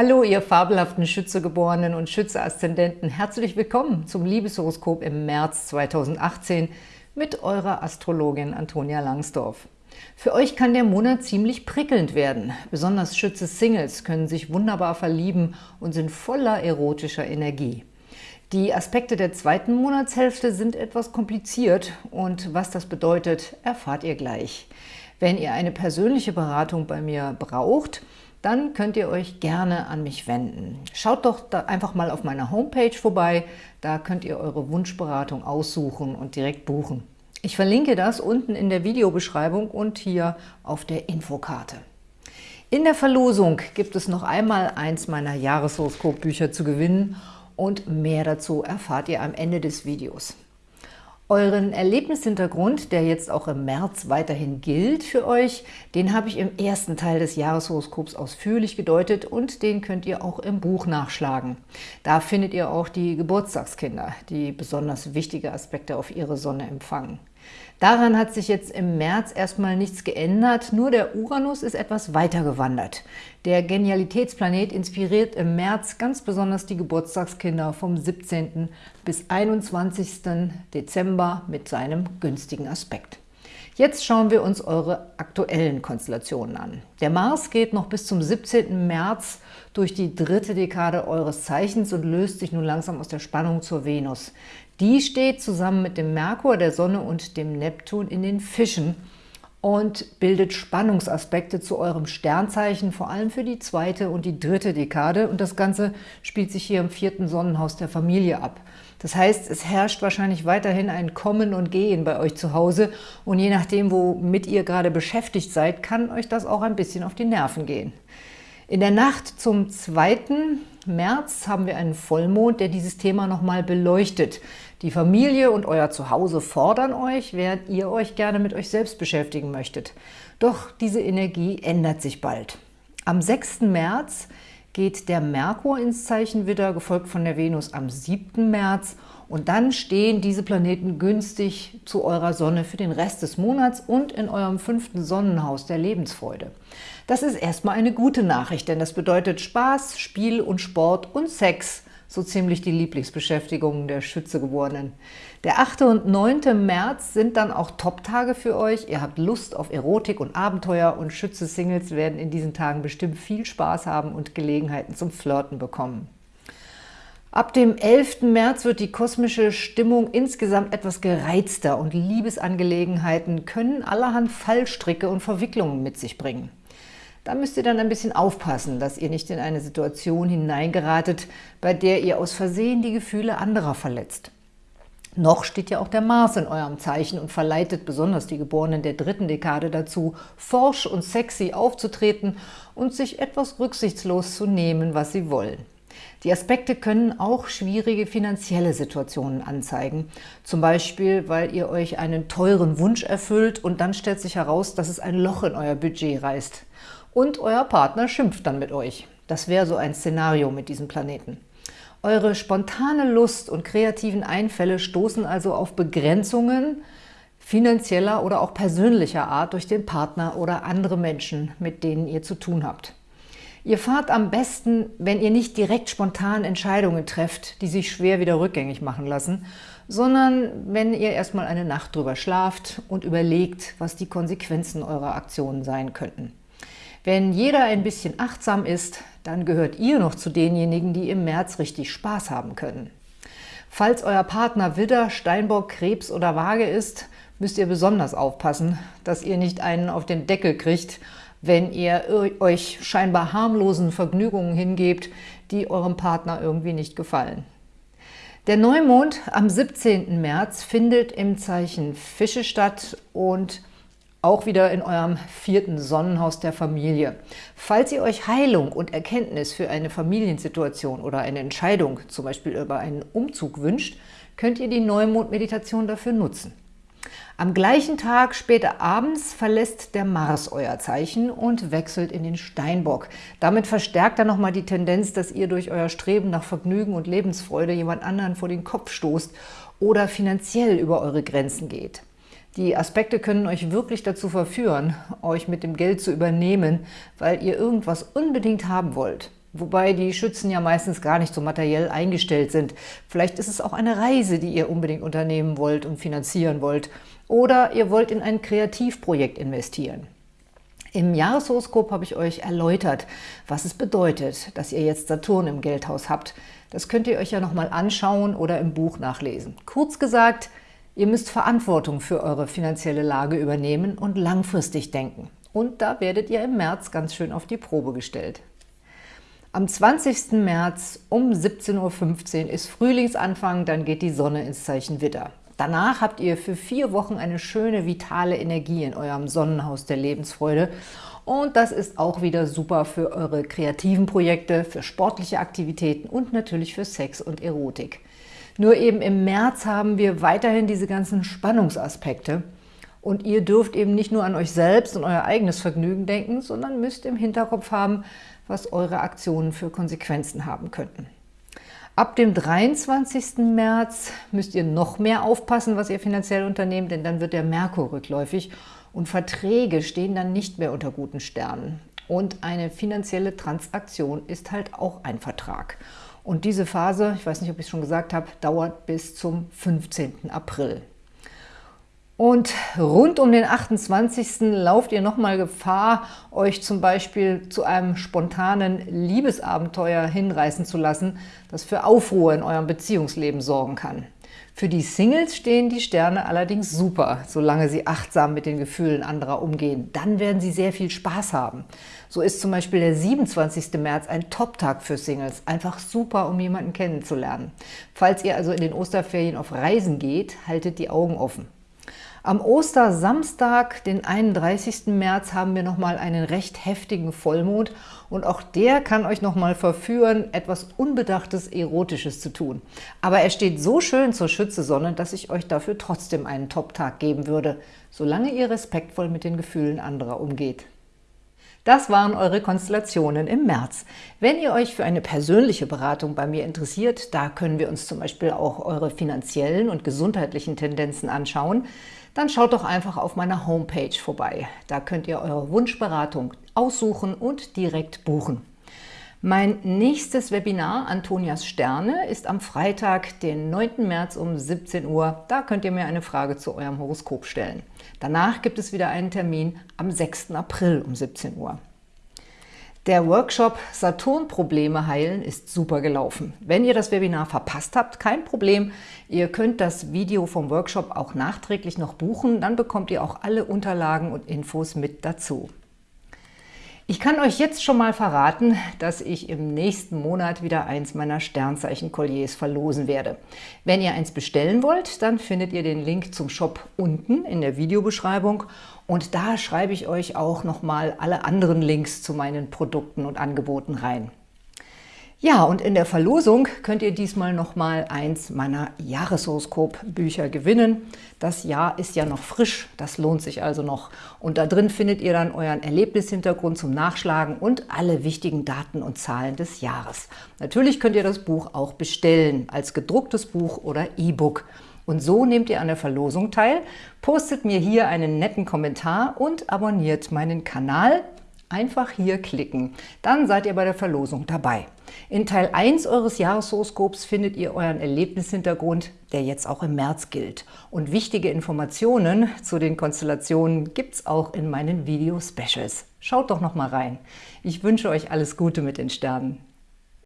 Hallo, ihr fabelhaften Schützegeborenen und Schütze-Aszendenten. Herzlich willkommen zum Liebeshoroskop im März 2018 mit eurer Astrologin Antonia Langsdorf. Für euch kann der Monat ziemlich prickelnd werden. Besonders Schütze-Singles können sich wunderbar verlieben und sind voller erotischer Energie. Die Aspekte der zweiten Monatshälfte sind etwas kompliziert und was das bedeutet, erfahrt ihr gleich. Wenn ihr eine persönliche Beratung bei mir braucht, dann könnt ihr euch gerne an mich wenden. Schaut doch einfach mal auf meiner Homepage vorbei, da könnt ihr eure Wunschberatung aussuchen und direkt buchen. Ich verlinke das unten in der Videobeschreibung und hier auf der Infokarte. In der Verlosung gibt es noch einmal eins meiner Jahreshoroskopbücher zu gewinnen und mehr dazu erfahrt ihr am Ende des Videos. Euren Erlebnishintergrund, der jetzt auch im März weiterhin gilt für euch, den habe ich im ersten Teil des Jahreshoroskops ausführlich gedeutet und den könnt ihr auch im Buch nachschlagen. Da findet ihr auch die Geburtstagskinder, die besonders wichtige Aspekte auf ihre Sonne empfangen. Daran hat sich jetzt im März erstmal nichts geändert, nur der Uranus ist etwas weiter gewandert. Der Genialitätsplanet inspiriert im März ganz besonders die Geburtstagskinder vom 17. bis 21. Dezember mit seinem günstigen Aspekt. Jetzt schauen wir uns eure aktuellen Konstellationen an. Der Mars geht noch bis zum 17. März durch die dritte Dekade eures Zeichens und löst sich nun langsam aus der Spannung zur Venus. Die steht zusammen mit dem Merkur, der Sonne und dem Neptun in den Fischen und bildet Spannungsaspekte zu eurem Sternzeichen, vor allem für die zweite und die dritte Dekade. Und das Ganze spielt sich hier im vierten Sonnenhaus der Familie ab. Das heißt, es herrscht wahrscheinlich weiterhin ein Kommen und Gehen bei euch zu Hause und je nachdem, womit ihr gerade beschäftigt seid, kann euch das auch ein bisschen auf die Nerven gehen. In der Nacht zum 2. März haben wir einen Vollmond, der dieses Thema nochmal beleuchtet. Die Familie und euer Zuhause fordern euch, während ihr euch gerne mit euch selbst beschäftigen möchtet. Doch diese Energie ändert sich bald. Am 6. März geht der Merkur ins Zeichen Widder, gefolgt von der Venus am 7. März. Und dann stehen diese Planeten günstig zu eurer Sonne für den Rest des Monats und in eurem fünften Sonnenhaus der Lebensfreude. Das ist erstmal eine gute Nachricht, denn das bedeutet Spaß, Spiel und Sport und Sex so ziemlich die Lieblingsbeschäftigungen der Schützegeborenen. Der 8. und 9. März sind dann auch Top-Tage für euch. Ihr habt Lust auf Erotik und Abenteuer und Schütze-Singles werden in diesen Tagen bestimmt viel Spaß haben und Gelegenheiten zum Flirten bekommen. Ab dem 11. März wird die kosmische Stimmung insgesamt etwas gereizter und Liebesangelegenheiten können allerhand Fallstricke und Verwicklungen mit sich bringen. Da müsst ihr dann ein bisschen aufpassen, dass ihr nicht in eine Situation hineingeratet, bei der ihr aus Versehen die Gefühle anderer verletzt. Noch steht ja auch der Mars in eurem Zeichen und verleitet besonders die Geborenen der dritten Dekade dazu, forsch und sexy aufzutreten und sich etwas rücksichtslos zu nehmen, was sie wollen. Die Aspekte können auch schwierige finanzielle Situationen anzeigen. Zum Beispiel, weil ihr euch einen teuren Wunsch erfüllt und dann stellt sich heraus, dass es ein Loch in euer Budget reißt und euer Partner schimpft dann mit euch. Das wäre so ein Szenario mit diesem Planeten. Eure spontane Lust und kreativen Einfälle stoßen also auf Begrenzungen finanzieller oder auch persönlicher Art durch den Partner oder andere Menschen, mit denen ihr zu tun habt. Ihr fahrt am besten, wenn ihr nicht direkt spontan Entscheidungen trefft, die sich schwer wieder rückgängig machen lassen, sondern wenn ihr erstmal eine Nacht drüber schlaft und überlegt, was die Konsequenzen eurer Aktionen sein könnten. Wenn jeder ein bisschen achtsam ist, dann gehört ihr noch zu denjenigen, die im März richtig Spaß haben können. Falls euer Partner Widder, Steinbock, Krebs oder Waage ist, müsst ihr besonders aufpassen, dass ihr nicht einen auf den Deckel kriegt, wenn ihr euch scheinbar harmlosen Vergnügungen hingebt, die eurem Partner irgendwie nicht gefallen. Der Neumond am 17. März findet im Zeichen Fische statt und auch wieder in eurem vierten Sonnenhaus der Familie. Falls ihr euch Heilung und Erkenntnis für eine Familiensituation oder eine Entscheidung, zum Beispiel über einen Umzug wünscht, könnt ihr die Neumond-Meditation dafür nutzen. Am gleichen Tag, später abends, verlässt der Mars euer Zeichen und wechselt in den Steinbock. Damit verstärkt er nochmal die Tendenz, dass ihr durch euer Streben nach Vergnügen und Lebensfreude jemand anderen vor den Kopf stoßt oder finanziell über eure Grenzen geht. Die Aspekte können euch wirklich dazu verführen, euch mit dem Geld zu übernehmen, weil ihr irgendwas unbedingt haben wollt. Wobei die Schützen ja meistens gar nicht so materiell eingestellt sind. Vielleicht ist es auch eine Reise, die ihr unbedingt unternehmen wollt und finanzieren wollt. Oder ihr wollt in ein Kreativprojekt investieren. Im Jahreshoroskop habe ich euch erläutert, was es bedeutet, dass ihr jetzt Saturn im Geldhaus habt. Das könnt ihr euch ja nochmal anschauen oder im Buch nachlesen. Kurz gesagt, ihr müsst Verantwortung für eure finanzielle Lage übernehmen und langfristig denken. Und da werdet ihr im März ganz schön auf die Probe gestellt. Am 20. März um 17.15 Uhr ist Frühlingsanfang, dann geht die Sonne ins Zeichen Widder. Danach habt ihr für vier Wochen eine schöne, vitale Energie in eurem Sonnenhaus der Lebensfreude. Und das ist auch wieder super für eure kreativen Projekte, für sportliche Aktivitäten und natürlich für Sex und Erotik. Nur eben im März haben wir weiterhin diese ganzen Spannungsaspekte. Und ihr dürft eben nicht nur an euch selbst und euer eigenes Vergnügen denken, sondern müsst im Hinterkopf haben, was eure Aktionen für Konsequenzen haben könnten. Ab dem 23. März müsst ihr noch mehr aufpassen, was ihr finanziell unternehmt, denn dann wird der Merkur rückläufig und Verträge stehen dann nicht mehr unter guten Sternen. Und eine finanzielle Transaktion ist halt auch ein Vertrag. Und diese Phase, ich weiß nicht, ob ich es schon gesagt habe, dauert bis zum 15. April. Und rund um den 28. lauft ihr nochmal Gefahr, euch zum Beispiel zu einem spontanen Liebesabenteuer hinreißen zu lassen, das für Aufruhr in eurem Beziehungsleben sorgen kann. Für die Singles stehen die Sterne allerdings super, solange sie achtsam mit den Gefühlen anderer umgehen. Dann werden sie sehr viel Spaß haben. So ist zum Beispiel der 27. März ein Top-Tag für Singles. Einfach super, um jemanden kennenzulernen. Falls ihr also in den Osterferien auf Reisen geht, haltet die Augen offen. Am Ostersamstag, den 31. März, haben wir nochmal einen recht heftigen Vollmond und auch der kann euch nochmal verführen, etwas Unbedachtes, Erotisches zu tun. Aber er steht so schön zur Schützesonne, dass ich euch dafür trotzdem einen Top-Tag geben würde, solange ihr respektvoll mit den Gefühlen anderer umgeht. Das waren eure Konstellationen im März. Wenn ihr euch für eine persönliche Beratung bei mir interessiert, da können wir uns zum Beispiel auch eure finanziellen und gesundheitlichen Tendenzen anschauen, dann schaut doch einfach auf meiner Homepage vorbei. Da könnt ihr eure Wunschberatung aussuchen und direkt buchen. Mein nächstes Webinar, Antonias Sterne, ist am Freitag, den 9. März um 17 Uhr. Da könnt ihr mir eine Frage zu eurem Horoskop stellen. Danach gibt es wieder einen Termin am 6. April um 17 Uhr. Der Workshop Saturn-Probleme heilen ist super gelaufen. Wenn ihr das Webinar verpasst habt, kein Problem. Ihr könnt das Video vom Workshop auch nachträglich noch buchen. Dann bekommt ihr auch alle Unterlagen und Infos mit dazu. Ich kann euch jetzt schon mal verraten, dass ich im nächsten Monat wieder eins meiner Sternzeichen-Kolliers verlosen werde. Wenn ihr eins bestellen wollt, dann findet ihr den Link zum Shop unten in der Videobeschreibung und da schreibe ich euch auch nochmal alle anderen Links zu meinen Produkten und Angeboten rein. Ja, und in der Verlosung könnt ihr diesmal nochmal eins meiner Jahreshoroskop-Bücher gewinnen. Das Jahr ist ja noch frisch, das lohnt sich also noch. Und da drin findet ihr dann euren Erlebnishintergrund zum Nachschlagen und alle wichtigen Daten und Zahlen des Jahres. Natürlich könnt ihr das Buch auch bestellen, als gedrucktes Buch oder E-Book. Und so nehmt ihr an der Verlosung teil, postet mir hier einen netten Kommentar und abonniert meinen Kanal. Einfach hier klicken, dann seid ihr bei der Verlosung dabei. In Teil 1 eures Jahreshoroskops findet ihr euren Erlebnishintergrund, der jetzt auch im März gilt. Und wichtige Informationen zu den Konstellationen gibt es auch in meinen Video-Specials. Schaut doch noch mal rein. Ich wünsche euch alles Gute mit den Sternen.